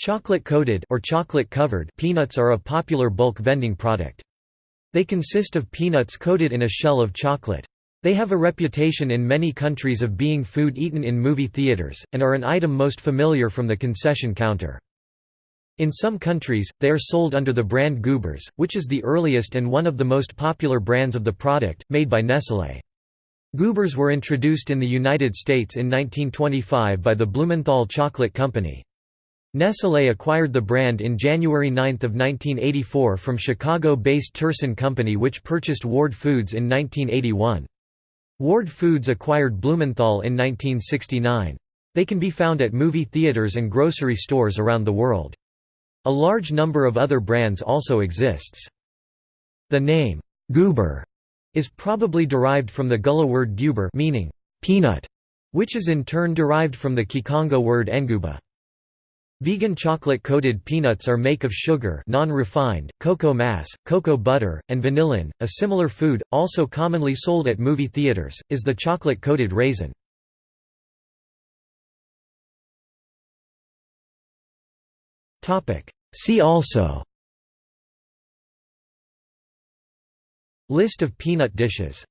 Chocolate-coated or chocolate-covered peanuts are a popular bulk vending product. They consist of peanuts coated in a shell of chocolate. They have a reputation in many countries of being food eaten in movie theaters, and are an item most familiar from the concession counter. In some countries, they are sold under the brand Goobers, which is the earliest and one of the most popular brands of the product, made by Nestlé. Goobers were introduced in the United States in 1925 by the Blumenthal Chocolate Company. Nestlé acquired the brand in January 9 of 1984 from Chicago-based Terson Company which purchased Ward Foods in 1981. Ward Foods acquired Blumenthal in 1969. They can be found at movie theaters and grocery stores around the world. A large number of other brands also exists. The name, Goober, is probably derived from the Gullah word guber meaning peanut, which is in turn derived from the Kikongo word nguba. Vegan chocolate-coated peanuts are made of sugar non-refined, cocoa mass, cocoa butter, and vanillin. A similar food, also commonly sold at movie theaters, is the chocolate-coated raisin. See also List of peanut dishes